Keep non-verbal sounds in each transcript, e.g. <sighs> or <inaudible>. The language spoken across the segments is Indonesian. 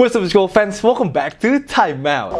What's up school fans, welcome back to Time Out.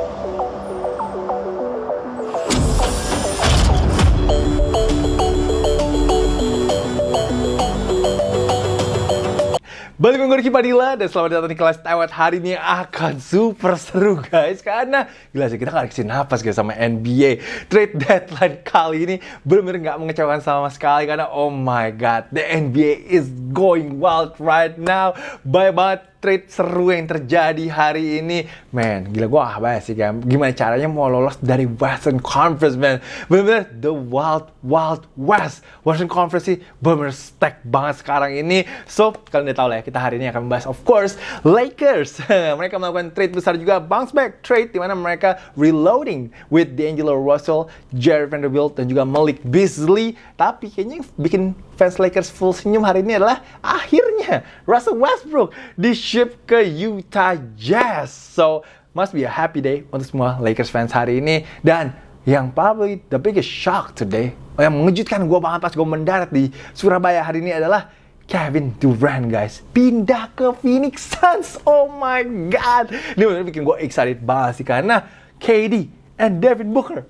Balik gue Ricky Padilla dan selamat datang di kelas Taiwan hari ini akan super seru guys karena gila sih kita gak dikasih napas guys sama NBA trade deadline kali ini bener-bener gak mengecewakan sama sekali karena oh my god the NBA is going wild right now. Banyak banget trade seru yang terjadi hari ini. Man, gila gue ah banget sih kan. Gimana caranya mau lolos dari Western Conference, man. Bener-bener the wild, wild west. Western Conference sih bener-bener stack banget sekarang ini. So, kalian udah tau lah ya, kita hari ini akan membahas, of course, Lakers. <laughs> mereka melakukan trade besar juga, bounce back trade, di mana mereka reloading with D'Angelo Russell, Jared Vanderbilt, dan juga Malik Beasley. Tapi kayaknya yang bikin fans Lakers full senyum hari ini adalah akhirnya Russell Westbrook di ship ke Utah Jazz. So, must be a happy day untuk semua Lakers fans hari ini. Dan yang probably the biggest shock today, yang mengejutkan gue banget pas gue mendarat di Surabaya hari ini adalah Kevin Durant guys pindah ke Phoenix Suns. Oh my god. Ini benar bikin gue excited banget sih karena KD and Devin Booker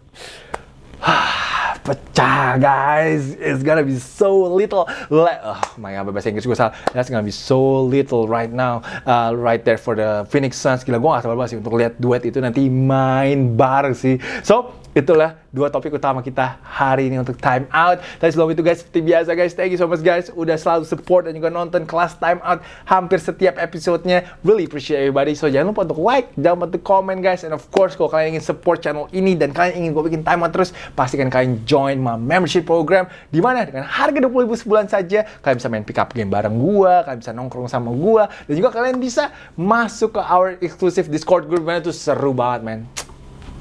<sighs> pecah guys. It's gonna be so little le oh my god bahasa Inggris gue salah. That's gonna be so little right now uh, right there for the Phoenix Suns. Gila gue gak sabar banget sih untuk lihat duet itu nanti main bareng sih. So itulah dua topik utama kita hari ini untuk time out. Tapi sebelum itu guys, seperti biasa guys, thank you so much guys udah selalu support dan juga nonton kelas time out hampir setiap episodenya. Really appreciate everybody. So jangan lupa untuk like, jangan lupa untuk comment guys, and of course kalau kalian ingin support channel ini dan kalian ingin gue bikin time out terus, pastikan kalian join my membership program di mana dengan harga 20 ribu sebulan saja kalian bisa main pick up game bareng gua, kalian bisa nongkrong sama gua, dan juga kalian bisa masuk ke our exclusive Discord group mana tuh seru banget man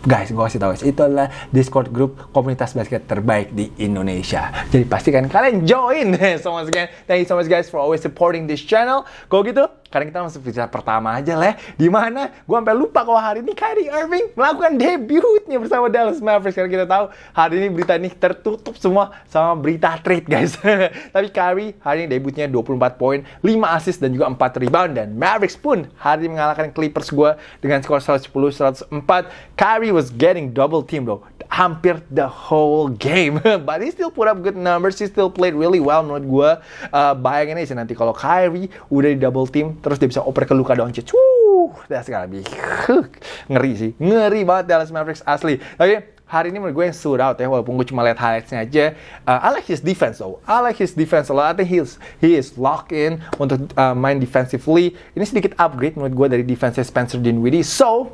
guys, gue kasih tau guys, itu adalah Discord group komunitas basket terbaik di Indonesia. Jadi pastikan kalian join. so once again, thank you so much guys for always supporting this channel. Kalau gitu, karena kita masuk berita pertama aja lah, di mana gue sampai lupa kalau hari ini Kyrie Irving melakukan debutnya bersama Dallas Mavericks. Karena kita tahu hari ini berita ini tertutup semua sama berita trade guys. <laughs> Tapi Kyrie hari ini debutnya 24 poin, 5 assist dan juga 4 rebound dan Mavericks pun hari ini mengalahkan Clippers gue dengan skor 110-104. Kyrie was getting double team bro hampir the whole game. <laughs> But he still put up good numbers. He still played really well menurut gue. Uh, bayangin aja nanti kalau Kyrie udah di double team, terus dia bisa oper ke Luka Doncic. Wuh, that's gonna be ngeri sih. Ngeri banget Dallas Mavericks asli. Oke, hari ini menurut gue yang stood out ya walaupun gue cuma lihat highlightsnya aja uh, I like his defense though I like his defense a lot I think he is, he is locked in untuk uh, main defensively ini sedikit upgrade menurut gue dari defense Spencer Dinwiddie so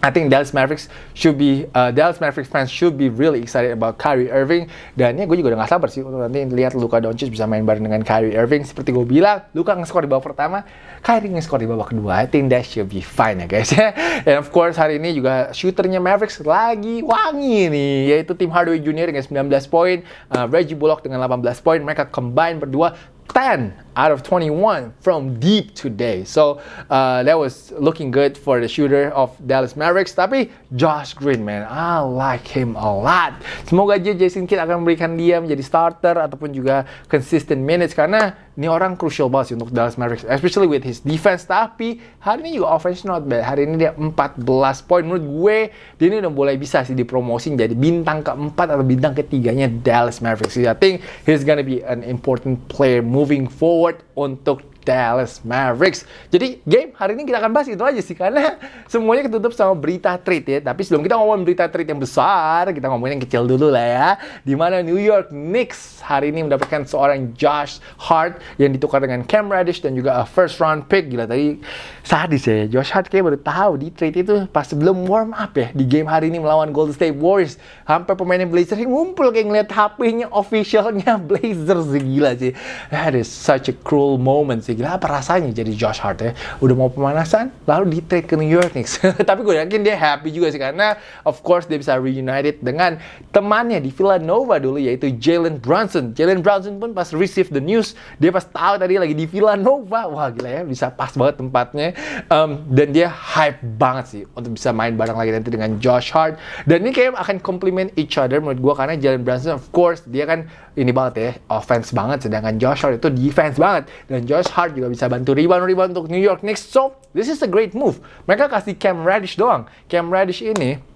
I think Dallas Mavericks should be uh, Dallas Mavericks fans should be really excited about Kyrie Irving. Dan ya gue juga udah gak sabar sih untuk nanti lihat Luka Doncic bisa main bareng dengan Kyrie Irving. Seperti gue bilang Luka nge-score di babak pertama Kyrie nge-score di babak kedua. I think that should be fine ya guys ya. <laughs> And of course hari ini juga shooternya Mavericks lagi wangi nih yaitu Tim Hardaway Jr. dengan 19 poin uh, Reggie Bullock dengan 18 poin. Mereka combine berdua 10 out of 21 from deep today. So uh, that was looking good for the shooter of Dallas Mavericks. Tapi Josh Green, man, I like him a lot. Semoga aja Jason Kidd akan memberikan dia menjadi starter ataupun juga consistent minutes karena ini orang crucial banget sih untuk Dallas Mavericks, especially with his defense. Tapi hari ini juga offense not bad. Hari ini dia 14 poin. Menurut gue, dia ini udah mulai bisa sih dipromosi jadi bintang keempat atau bintang ketiganya Dallas Mavericks. I think he's gonna be an important player moving forward untuk Dallas Mavericks. Jadi game hari ini kita akan bahas itu aja sih karena semuanya ketutup sama berita trade ya. Tapi sebelum kita ngomongin berita trade yang besar, kita ngomongin yang kecil dulu lah ya. Di mana New York Knicks hari ini mendapatkan seorang Josh Hart yang ditukar dengan Cam Reddish dan juga a first round pick. Gila tadi sadis ya. Josh Hart kayak baru tahu di trade itu pas sebelum warm up ya di game hari ini melawan Golden State Warriors. Sampai pemainnya Blazers ngumpul kayak ngeliat HP-nya officialnya <laughs> Blazers gila sih. That is such a cruel moment sih. Gila apa rasanya jadi Josh Hart ya? Udah mau pemanasan, lalu di trade ke New York Knicks. <laughs> Tapi gue yakin dia happy juga sih karena of course dia bisa reunited dengan temannya di Villanova dulu yaitu Jalen Brunson. Jalen Brunson pun pas receive the news, dia pas tahu tadi lagi di Villanova. Wah gila ya, bisa pas banget tempatnya. um, dan dia hype banget sih untuk bisa main bareng lagi nanti dengan Josh Hart dan ini kayak akan complement each other menurut gue karena Jalen Brunson of course dia kan ini banget ya offense banget sedangkan Josh Hart itu defense banget dan Josh juga bisa bantu. Rebound rebound untuk New York Knicks. So this is a great move. Mereka kasih Cam Reddish doang. Cam Reddish ini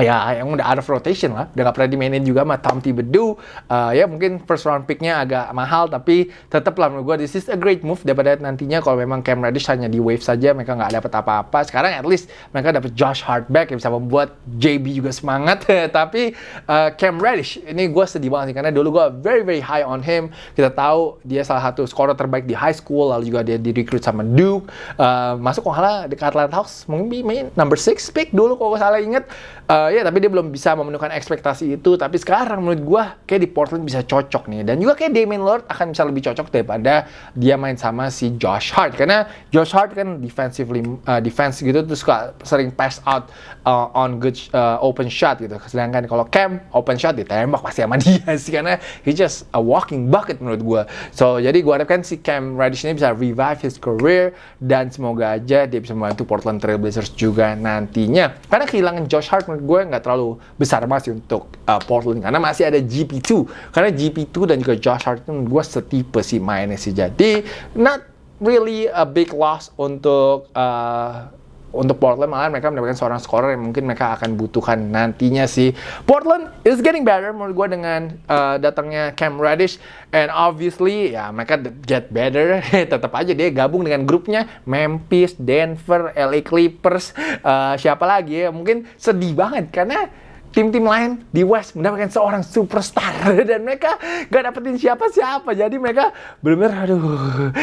ya yang udah out of rotation lah. Udah gak pernah dimainin juga sama Tom Thibodeau. Uh, ya mungkin first round picknya agak mahal tapi tetap lah menurut gue this is a great move. Daripada nantinya kalau memang Cam Reddish hanya di wave saja mereka nggak dapat apa-apa. Sekarang at least mereka dapat Josh Hart back yang bisa membuat JB juga semangat. <laughs> Tapi uh, Cam Reddish ini gue sedih banget sih karena dulu gue very very high on him. Kita tahu dia salah satu scorer terbaik di high school lalu juga dia di recruit sama Duke. Uh, masuk kalau salah dekat Atlanta Hawks mungkin main number 6 pick dulu kalau salah inget uh, ya tapi dia belum bisa memenuhkan ekspektasi itu. Tapi sekarang menurut gue kayak di Portland bisa cocok nih. Dan juga kayak Damian Lillard akan bisa lebih cocok daripada dia main sama si Josh Hart. Karena Josh Hart kan defensively uh, defense gitu terus sering pass out uh, on good uh, open shot gitu. Sedangkan kalau Cam open shot ditembak pasti sama <laughs> dia sih. Karena he just a walking bucket menurut gue so jadi gue harapkan si Cam Reddish ini bisa revive his career. Dan semoga aja dia bisa membantu Portland Trail Blazers juga nantinya. Karena kehilangan Josh Hart menurut gue nggak terlalu besar masih untuk uh, Portland. Karena masih ada GP2 karena GP2 dan juga Josh Hart itu gue setipe sih mainnya sih. Jadi not really a big loss untuk uh, untuk Portland malah mereka mendapatkan seorang scorer yang mungkin mereka akan butuhkan nantinya sih. Portland is getting better menurut gue dengan uh, datangnya Cam Reddish and obviously ya mereka get better. <laughs> Tetap aja dia gabung dengan grupnya Memphis, Denver, LA Clippers, uh, siapa lagi ya? Mungkin sedih banget karena tim-tim lain di West mendapatkan seorang superstar. <laughs> Dan mereka gak dapetin siapa-siapa. Jadi mereka benar-benar aduh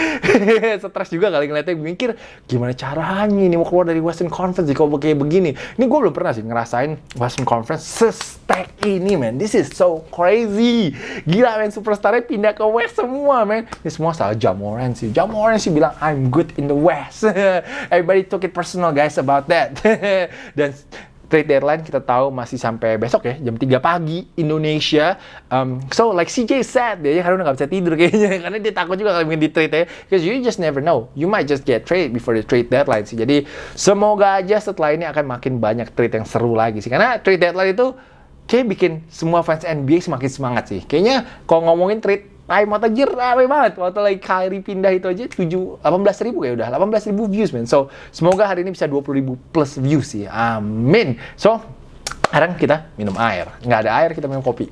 <laughs> stres juga kali ngeliatnya. Mikir gimana caranya ini mau keluar dari Western Conference kalau kayak begini? Ini gue belum pernah sih ngerasain Western Conference se-stack ini man this is so crazy. Gila man superstarnya pindah ke West semua man ini semua salah. Jamoran sih. Jamoran sih bilang I'm good in the West. <laughs> Everybody took it personal guys about that. Dan trade deadline kita tahu masih sampai besok ya jam 3 pagi Indonesia. Um, so like CJ said dia karena nggak bisa tidur kayaknya <laughs> karena dia takut juga kalau di trade ya. Because you just never know. You might just get trade before the trade deadline sih. Jadi semoga aja setelah ini akan makin banyak trade yang seru lagi sih. Karena trade deadline itu kayak bikin semua fans NBA semakin semangat sih. Kayaknya kalau ngomongin trade time out aja rame banget. Waktu lagi Kyrie pindah itu aja 7, 18 ribu kayak udah. 18 ribu views, man. So, semoga hari ini bisa 20 ribu plus views sih. Amin. So, sekarang kita minum air. Nggak ada air, kita minum kopi.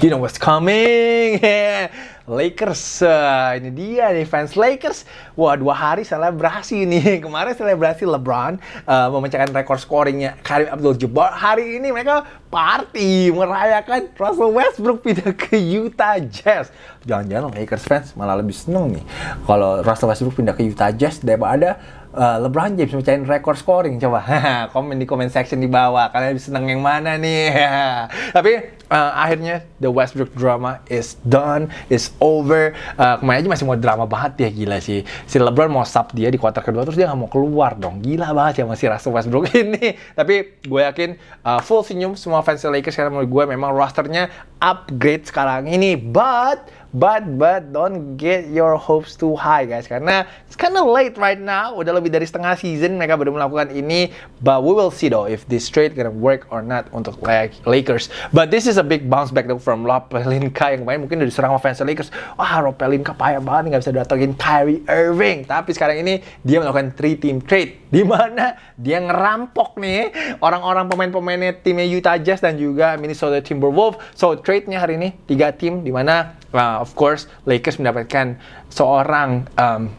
You know what's coming. <laughs> Lakers. Uh, ini dia nih fans Lakers. Wah, dua hari selebrasi <laughs> nih. Kemarin selebrasi LeBron uh, memecahkan rekor scoringnya Karim Abdul-Jabbar. Hari ini mereka party merayakan Russell Westbrook pindah ke Utah Jazz. Jangan-jangan Lakers fans malah lebih seneng nih kalau Russell Westbrook pindah ke Utah Jazz daripada uh, LeBron James mecahin rekor scoring coba. <laughs> Komen di comment section di bawah kalian lebih seneng yang mana nih? <laughs> Tapi uh, akhirnya the Westbrook drama is done is over. Uh, kemarin aja masih mau drama banget ya gila sih. Si LeBron mau sub dia di kuarter kedua terus dia nggak mau keluar dong. Gila banget ya masih Russell Westbrook <laughs> ini. Tapi gue yakin uh, full senyum semua fans Lakers karena menurut gue memang rosternya upgrade sekarang ini. But But but don't get your hopes too high guys karena it's kind of late right now. Udah lebih dari setengah season mereka baru melakukan ini. But we will see though if this trade gonna work or not untuk Lakers. But this is a big bounce back though from Rob Pelinka yang kemarin mungkin udah diserang sama fans Lakers. Wah Rob Pelinka payah banget nggak bisa datengin Kyrie Irving. Tapi sekarang ini dia melakukan three team trade <laughs> di mana dia ngerampok nih orang-orang pemain-pemainnya timnya Utah Jazz dan juga Minnesota Timberwolves. So trade-nya hari ini tiga tim di mana uh, of course Lakers mendapatkan seorang um,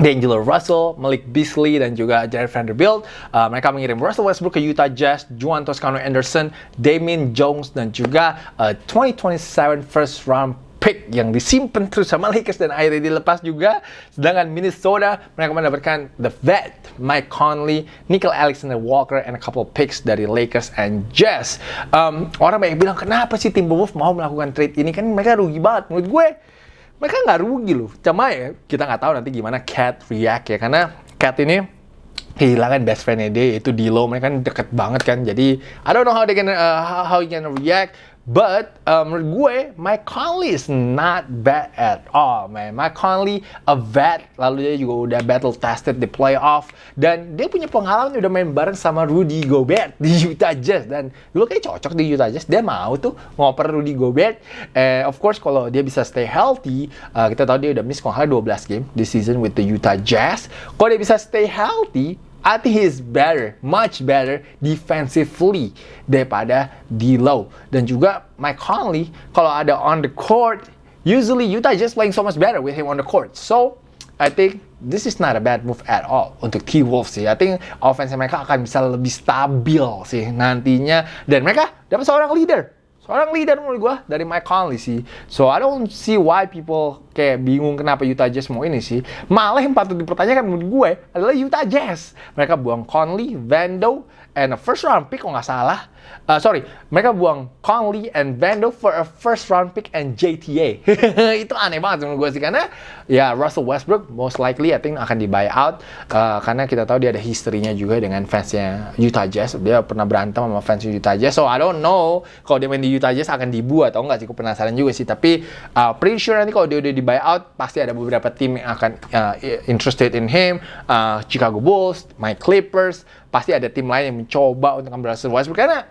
D'Angelo Russell, Malik Beasley, dan juga Jared Vanderbilt. Uh, mereka mengirim Russell Westbrook ke Utah Jazz, Juan Toscano Anderson, Damien Jones, dan juga uh, 2027 first round pick yang disimpan terus sama Lakers dan akhirnya dilepas juga. Sedangkan Minnesota mereka mendapatkan the vet Mike Conley, Nickel Alexander Walker, and a couple picks dari Lakers and Jazz. Um, orang banyak bilang kenapa sih Timberwolves mau melakukan trade ini kan mereka rugi banget. Menurut gue mereka nggak rugi loh. Cuma ya kita nggak tahu nanti gimana Cat react ya karena Cat ini kehilangan best friend dia itu Dilo mereka kan deket banget kan jadi I don't know how they gonna uh, how, you gonna react But uh, menurut gue, Mike Conley is not bad at all, man. Mike Conley, a vet, lalu dia juga udah battle tested di playoff, dan dia punya pengalaman udah main bareng sama Rudy Gobert di <laughs> Utah Jazz, dan dulu kayak cocok di Utah Jazz, dia mau tuh ngoper Rudy Gobert. Eh, of course, kalau dia bisa stay healthy, uh, kita tahu dia udah miss kalau 12 game di season with the Utah Jazz. Kalau dia bisa stay healthy, I think he's better, much better defensively daripada D'Lo. Dan juga Mike Conley, kalau ada on the court, usually Utah just playing so much better with him on the court. So, I think this is not a bad move at all untuk T-Wolves sih. I think offense mereka akan bisa lebih stabil sih nantinya. Dan mereka dapat seorang leader seorang leader menurut gue dari Mike Conley sih. So I don't see why people kayak bingung kenapa Utah Jazz mau ini sih. Malah yang patut dipertanyakan menurut gue adalah Utah Jazz. Mereka buang Conley, Vando, and a first round pick kalau nggak salah. Uh, sorry, mereka buang Conley and Vando for a first round pick and JTA. <laughs> itu aneh banget menurut gue sih karena ya Russell Westbrook most likely I think akan di buyout uh, karena kita tahu dia ada historinya juga dengan fansnya Utah Jazz. Dia pernah berantem sama fans Utah Jazz. So I don't know kalau dia main di Utah Jazz akan dibuat atau enggak sih. Aku penasaran juga sih. Tapi uh, pretty sure nanti kalau dia udah di buyout pasti ada beberapa tim yang akan uh, interested in him. Uh, Chicago Bulls, my Clippers, pasti ada tim lain yang mencoba untuk ambil Russell Westbrook karena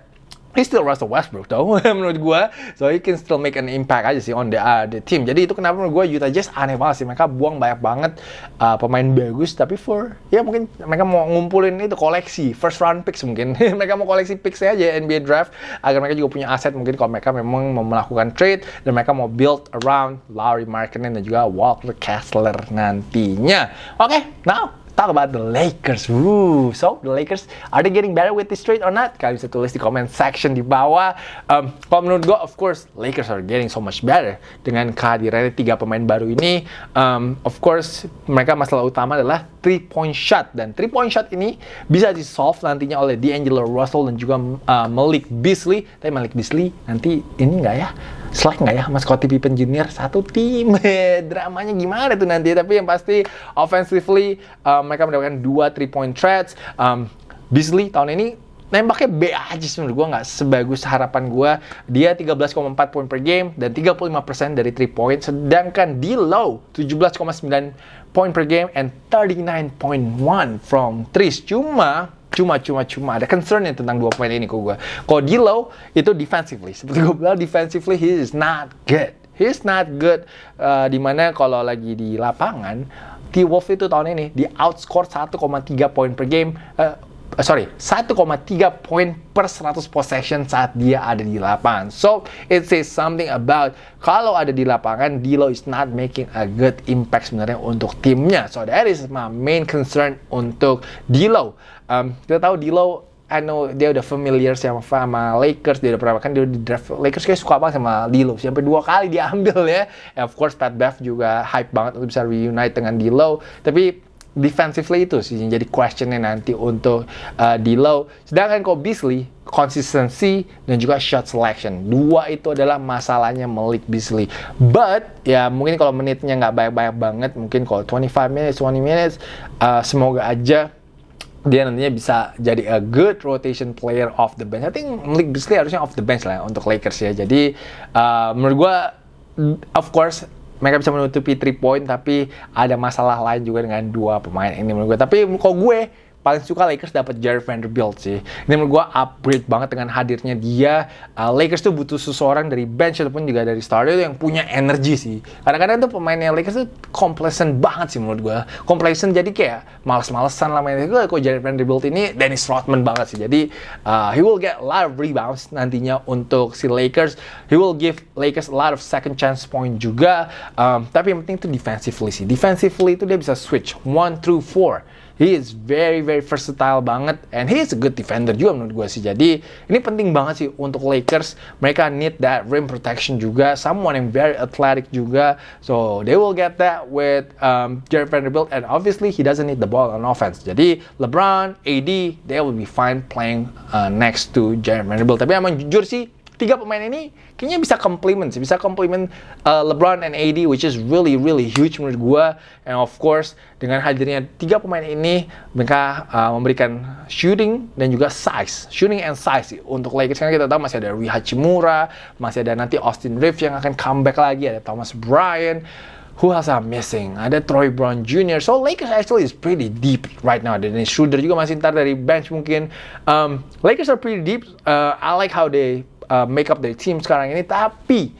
He's still Russell Westbrook tau <laughs> menurut gue so he can still make an impact aja sih on the, uh, the team. Jadi itu kenapa menurut gue Utah Jazz aneh banget sih. Mereka buang banyak banget uh, pemain bagus tapi for ya mungkin mereka mau ngumpulin itu koleksi first round picks mungkin. <laughs> Mereka mau koleksi picks aja NBA draft agar mereka juga punya aset mungkin kalau mereka memang mau melakukan trade dan mereka mau build around Larry Markkinen dan juga Walker Kessler nantinya. Oke okay, now talk about the Lakers. Woo. So, the Lakers, are they getting better with this trade or not? Kalian bisa tulis di comment section di bawah. Um, kalau menurut gue, of course, Lakers are getting so much better. Dengan kehadirannya tiga pemain baru ini, um, of course, mereka masalah utama adalah three point shot. Dan three point shot ini bisa di solve nantinya oleh D'Angelo Russell dan juga uh, Malik Beasley. Tapi Malik Beasley nanti ini nggak ya? Slack nggak ya sama Scottie Pippen Jr. satu tim. <laughs> Dramanya gimana tuh nanti? Tapi yang pasti offensively um, mereka mendapatkan dua three point threats. Um, Beasley tahun ini nembaknya B aja menurut gue nggak sebagus harapan gue dia 13,4 poin per game dan 35% dari 3 point sedangkan di low 17,9 poin per game and 39.1 from 3 cuma cuma cuma cuma ada concern yang tentang dua poin ini ke gue. Kalau Dilo itu defensively, seperti gue bilang defensively he is not good. He is not good. Uh, di mana kalau lagi di lapangan, T-Wolf itu tahun ini di outscore 1,3 poin per game. Uh, sorry, 1,3 poin per 100 possession saat dia ada di lapangan. So, it says something about kalau ada di lapangan, Dilo is not making a good impact sebenarnya untuk timnya. So, that is my main concern untuk Dilo um, kita tahu Dilo I know dia udah familiar sama, sama Lakers, dia udah pernah kan dia di draft Lakers kayak suka banget sama Dilo, sampai dua kali diambil ya. And of course Pat Bev juga hype banget untuk bisa reunite dengan Dilo, tapi defensively itu sih yang jadi questionnya nanti untuk uh, Dilo. Sedangkan kok Beasley, consistency dan juga shot selection. Dua itu adalah masalahnya Malik Beasley. But ya mungkin kalau menitnya nggak banyak-banyak banget, mungkin kalau 25 minutes, 20 minutes, uh, semoga aja dia nantinya bisa jadi a good rotation player off the bench. I think Malik Beasley harusnya off the bench lah untuk Lakers ya. Jadi uh, menurut gue, of course mereka bisa menutupi 3 point tapi ada masalah lain juga dengan dua pemain ini menurut gue. Tapi kalau gue paling suka Lakers dapat Jared Vanderbilt sih. Ini menurut gue upgrade banget dengan hadirnya dia. Uh, Lakers tuh butuh seseorang dari bench ataupun juga dari starter yang punya energi sih. Kadang-kadang tuh pemainnya Lakers tuh complacent banget sih menurut gue. Complacent jadi kayak males-malesan lah mainnya. Gue kok Jared Vanderbilt ini Dennis Rodman banget sih. Jadi uh, he will get a lot of rebounds nantinya untuk si Lakers. He will give Lakers a lot of second chance point juga. Um, tapi yang penting itu defensively sih. Defensively itu dia bisa switch one through four he is very very versatile banget and he is a good defender juga menurut gue sih. Jadi ini penting banget sih untuk Lakers. Mereka need that rim protection juga. Someone yang very athletic juga. So they will get that with um, Jared Vanderbilt and obviously he doesn't need the ball on offense. Jadi LeBron AD they will be fine playing uh, next to Jared Vanderbilt. Tapi emang jujur sih tiga pemain ini kayaknya bisa complement sih, bisa complement uh, LeBron and AD, which is really really huge menurut gue. And of course dengan hadirnya tiga pemain ini, mereka uh, memberikan shooting dan juga size, shooting and size sih. untuk Lakers. Karena kita tahu masih ada Rui Hachimura, masih ada nanti Austin Reeves yang akan comeback lagi, ada Thomas Bryant. Who else are missing? Ada Troy Brown Jr. So Lakers actually is pretty deep right now. Dan Schroeder juga masih ntar dari bench mungkin. Um, Lakers are pretty deep. Uh, I like how they uh, make up their team sekarang ini. Tapi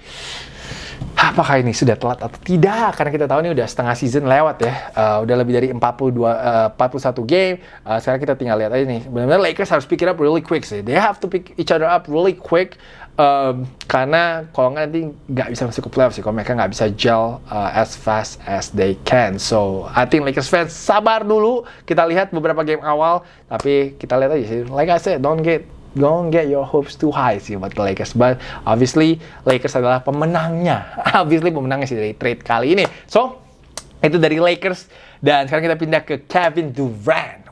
apakah ini sudah telat atau tidak? Karena kita tahu ini udah setengah season lewat ya. Uh, udah lebih dari 42 uh, 41 game. Uh, sekarang kita tinggal lihat aja nih. Benar-benar Lakers harus pick it up really quick sih. They have to pick each other up really quick. Um, karena kalau nggak nanti nggak bisa masuk ke playoff sih kalau mereka nggak bisa gel uh, as fast as they can so I think Lakers fans sabar dulu kita lihat beberapa game awal tapi kita lihat aja sih like I said don't get don't get your hopes too high sih buat Lakers. But obviously Lakers adalah pemenangnya. <laughs> obviously pemenangnya sih dari trade kali ini. So itu dari Lakers dan sekarang kita pindah ke Kevin Durant.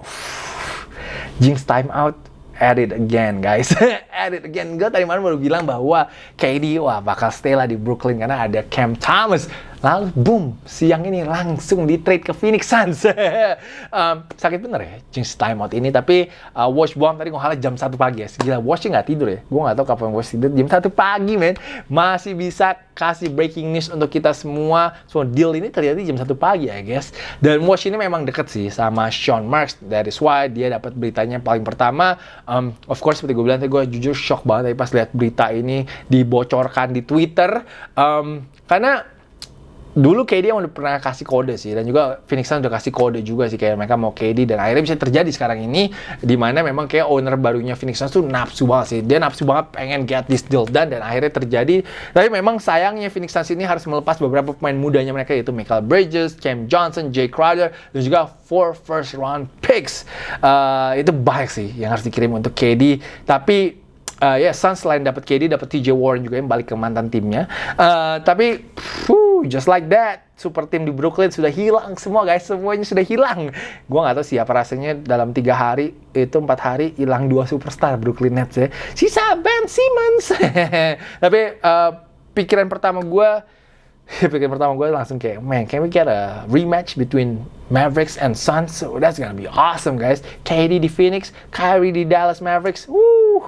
Jinx time out at it again guys <laughs> at it again gue tadi malam baru bilang bahwa KD wah bakal stay lah di Brooklyn karena ada Cam Thomas lalu boom siang ini langsung di trade ke Phoenix Suns. <laughs> Um, sakit bener ya change timeout ini. Tapi uh, watch bomb tadi ngohalnya jam satu pagi ya. Gila watchnya nggak tidur ya? Gue nggak tahu kapan watch tidur. Jam satu pagi men. Masih bisa kasih breaking news untuk kita semua. So deal ini terjadi jam satu pagi ya guys dan watch ini memang deket sih sama Sean Marks. Dari why dia dapat beritanya paling pertama. Um, of course seperti gue bilang tadi gue jujur shock banget tadi pas lihat berita ini dibocorkan di Twitter. Um, karena dulu KD yang udah pernah kasih kode sih dan juga Phoenix Suns udah kasih kode juga sih kayak mereka mau KD dan akhirnya bisa terjadi sekarang ini di mana memang kayak owner barunya Phoenix Suns tuh nafsu banget sih. Dia nafsu banget pengen get this deal done dan akhirnya terjadi. Tapi memang sayangnya Phoenix Suns ini harus melepas beberapa pemain mudanya mereka yaitu Michael Bridges, Cam Johnson, Jay Crowder dan juga four first round picks. Uh, itu banyak sih yang harus dikirim untuk KD tapi uh, ya yeah, Suns selain dapat KD dapat TJ Warren juga yang balik ke mantan timnya. Uh, tapi whew, just like that, super tim di Brooklyn sudah hilang semua guys, semuanya sudah hilang. Gua nggak tahu siapa rasanya dalam tiga hari itu empat hari hilang dua superstar Brooklyn Nets ya. Sisa Ben Simmons. <laughs> tapi uh, pikiran pertama gue <laughs> pikiran pertama gue langsung kayak, man, can we get a rematch between Mavericks and Suns? So that's gonna be awesome, guys. KD di Phoenix, Kyrie di Dallas Mavericks. Woo!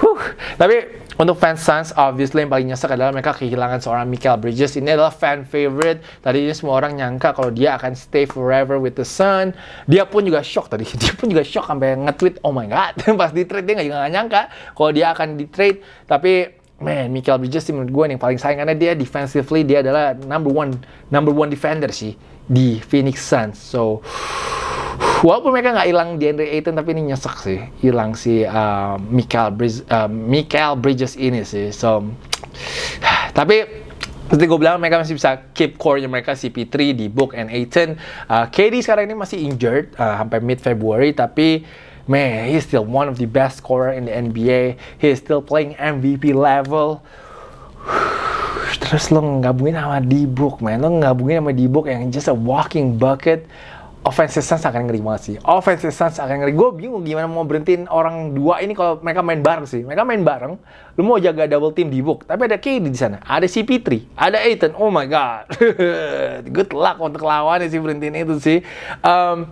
Huh. Tapi untuk fans Suns, obviously yang paling nyesek adalah mereka kehilangan seorang Michael Bridges. Ini adalah fan favorite. Tadi ini semua orang nyangka kalau dia akan stay forever with the Sun. Dia pun juga shock tadi. <laughs> Dia pun juga shock sampai nge-tweet, oh my god. <laughs> Pas di trade dia nggak nyangka kalau dia akan di trade. Tapi man, Michael Bridges sih menurut gue yang paling sayang karena dia defensively dia adalah number one number one defender sih di Phoenix Suns. So walaupun mereka nggak hilang di Andre Ayton tapi ini nyesek sih. Hilang si uh, Michael Bridges, uh, Michael Bridges ini sih. So <sighs> tapi seperti gue bilang mereka masih bisa keep core-nya mereka CP3 di Book and Ayton. Uh, KD sekarang ini masih injured uh, sampai mid February tapi man he's still one of the best scorer in the NBA he's still playing MVP level <sighs> terus lo ngabungin sama D-Book man lo ngabungin sama D-Book yang just a walking bucket offensive Suns akan ngeri banget sih. Offensive Suns akan ngeri. Gue bingung gimana mau berhentiin orang dua ini kalau mereka main bareng sih. Mereka main bareng, lu mau jaga double team di book. Tapi ada KD di sana, ada CP3, ada Aiton. Oh my god. <laughs> Good luck untuk lawannya sih berhentiin itu sih. Um,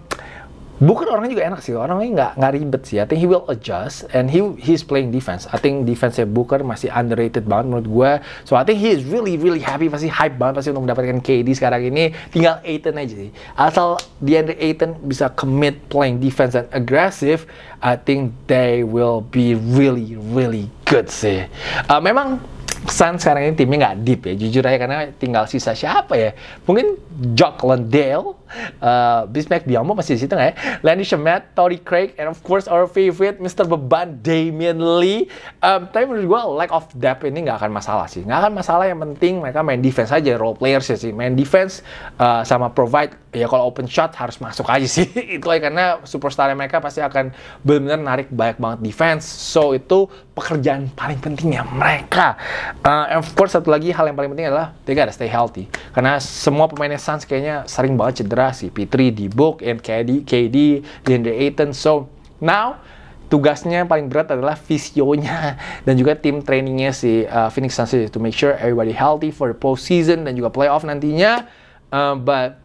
Booker orangnya juga enak sih, orangnya nggak nggak ribet sih. I think he will adjust and he he's playing defense. I think defense Booker masih underrated banget menurut gue. So I think he is really really happy, pasti hype banget pasti untuk mendapatkan KD sekarang ini. Tinggal Aiton aja sih. Asal DeAndre Aiton bisa commit playing defense and aggressive, I think they will be really really good sih. Uh, memang Sun sekarang ini timnya nggak deep ya, jujur aja karena tinggal sisa siapa ya? Mungkin Jock Landale, uh, Bismack Biyombo masih di situ nggak ya? Landy Shamet, Tory Craig, and of course our favorite Mr. Beban Damian Lee. Um, tapi menurut gue lack of depth ini nggak akan masalah sih, nggak akan masalah. Yang penting mereka main defense aja, role players ya sih, main defense uh, sama provide. Ya kalau open shot harus masuk aja sih, <laughs> itu karena superstar mereka pasti akan benar-benar narik banyak banget defense. So itu pekerjaan paling pentingnya mereka. Uh, and of course satu lagi hal yang paling penting adalah they gotta stay healthy. Karena semua pemainnya Suns kayaknya sering banget cedera sih. P3, D-Book, and KD, KD, DeAndre Ayton. So now tugasnya paling berat adalah visionya <laughs> dan juga tim trainingnya si uh, Phoenix Suns to make sure everybody healthy for the postseason dan juga playoff nantinya. Uh, but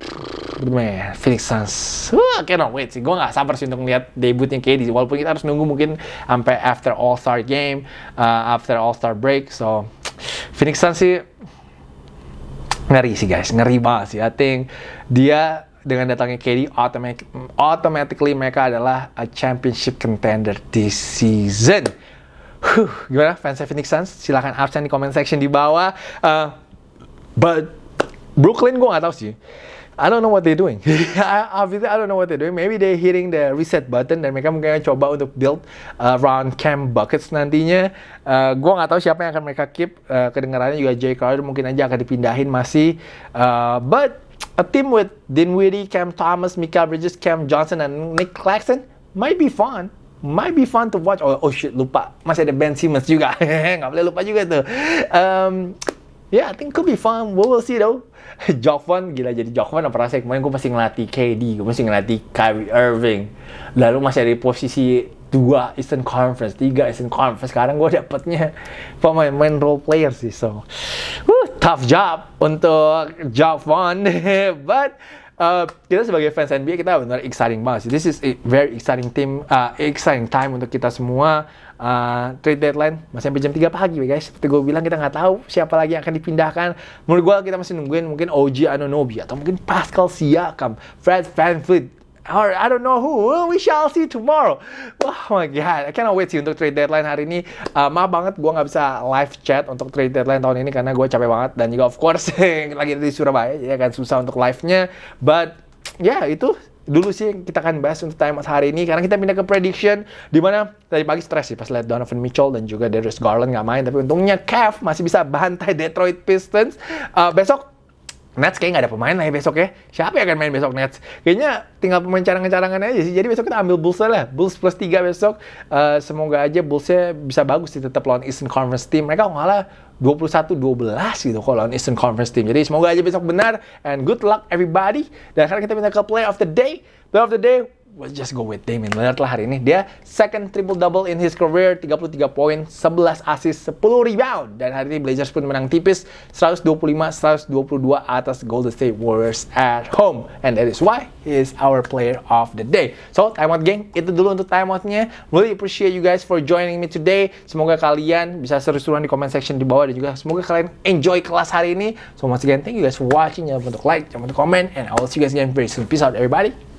man, Phoenix Suns, uh, cannot wait sih. Gue nggak sabar sih untuk melihat debutnya KD. Walaupun kita harus nunggu mungkin sampai after All Star game, uh, after All Star break. So Phoenix Suns sih ngeri sih guys, ngeri banget sih. I think dia dengan datangnya KD automatic, automatically mereka adalah a championship contender this season. Huh, gimana fans Phoenix Suns? Silahkan absen di comment section di bawah. Uh, but Brooklyn gue gak tahu sih. I don't know what they're doing. <laughs> Obviously, I don't know what they're doing. Maybe they're hitting the reset button dan mereka mungkin coba untuk build uh, round Cam Buckets nantinya. Uh, gue nggak tahu siapa yang akan mereka keep. Uh, kedengarannya juga Jay Crowder mungkin aja akan dipindahin masih. Uh, but a team with Dinwiddie, Cam Thomas, Mika Bridges, Cam Johnson, and Nick Claxton might be fun. Might be fun to watch. Oh, oh shit, lupa. Masih ada Ben Simmons juga. <laughs> nggak boleh lupa juga tuh. Um, yeah, I think could be fun. We will see though. <laughs> Jokvan, gila jadi Jokvan apa rasanya kemarin gue masih ngelatih KD, gue masih ngelatih Kyrie Irving. Lalu masih ada di posisi dua Eastern Conference, tiga Eastern Conference. Sekarang gue <laughs> dapetnya pemain-pemain role player sih. So, tough job untuk Jokvan. <laughs> But Uh, kita sebagai fans NBA kita benar exciting banget sih. This is a very exciting team, uh, exciting time untuk kita semua. Uh, trade deadline masih sampai jam 3 pagi guys. Seperti gue bilang kita nggak tahu siapa lagi yang akan dipindahkan. Menurut gue kita masih nungguin mungkin OG Anunoby atau mungkin Pascal Siakam, Fred VanVleet, or I don't know who. We shall see tomorrow. Oh my god, I cannot wait sih untuk trade deadline hari ini. Uh, maaf banget gue nggak bisa live chat untuk trade deadline tahun ini karena gue capek banget dan juga of course <laughs> lagi di Surabaya jadi akan susah untuk live-nya. But ya yeah, itu dulu sih kita akan bahas untuk time hari ini karena kita pindah ke prediction di mana tadi pagi stres sih pas lihat Donovan Mitchell dan juga Darius Garland nggak main. Tapi untungnya Cavs masih bisa bantai Detroit Pistons. Uh, besok Nets kayak nggak ada pemain lah ya besok ya. Siapa yang akan main besok Nets? Kayaknya tinggal pemain cadangan-cadangan aja sih. Jadi besok kita ambil Bulls lah. Bulls plus 3 besok. Uh, semoga aja Bullsnya bisa bagus sih tetap lawan Eastern Conference team. Mereka ngalah 21-12 gitu kalau lawan Eastern Conference team. Jadi semoga aja besok benar. And good luck everybody. Dan sekarang kita minta ke play of the day. Play of the day, we'll just go with Damian Lillard lah hari ini. Dia second triple double in his career, 33 poin, 11 assist, 10 rebound. Dan hari ini Blazers pun menang tipis 125-122 atas Golden State Warriors at home. And that is why he is our player of the day. So, timeout gang, itu dulu untuk timeoutnya. Really appreciate you guys for joining me today. Semoga kalian bisa seru-seruan di comment section di bawah dan juga semoga kalian enjoy kelas hari ini. So, once again, thank you guys for watching. Jangan lupa untuk like, jangan lupa untuk comment, and I will see you guys again very soon. Peace out everybody.